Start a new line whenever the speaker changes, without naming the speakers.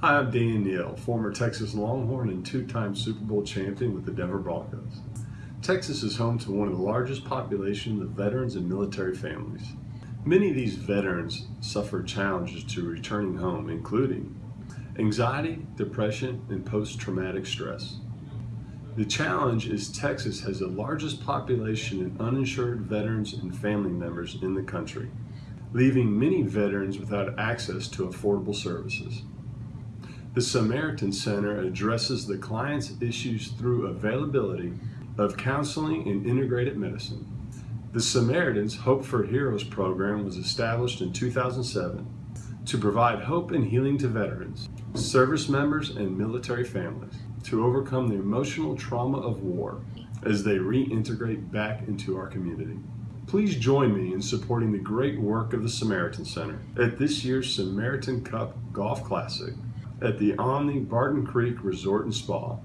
Hi, I'm Dan Neil, former Texas Longhorn and two-time Super Bowl champion with the Denver Broncos. Texas is home to one of the largest populations of veterans and military families. Many of these veterans suffer challenges to returning home, including anxiety, depression, and post-traumatic stress. The challenge is Texas has the largest population of uninsured veterans and family members in the country, leaving many veterans without access to affordable services. The Samaritan Center addresses the client's issues through availability of counseling and integrated medicine. The Samaritans Hope for Heroes program was established in 2007 to provide hope and healing to veterans, service members, and military families to overcome the emotional trauma of war as they reintegrate back into our community. Please join me in supporting the great work of the Samaritan Center at this year's Samaritan Cup Golf Classic at the Omni Barton Creek Resort and Spa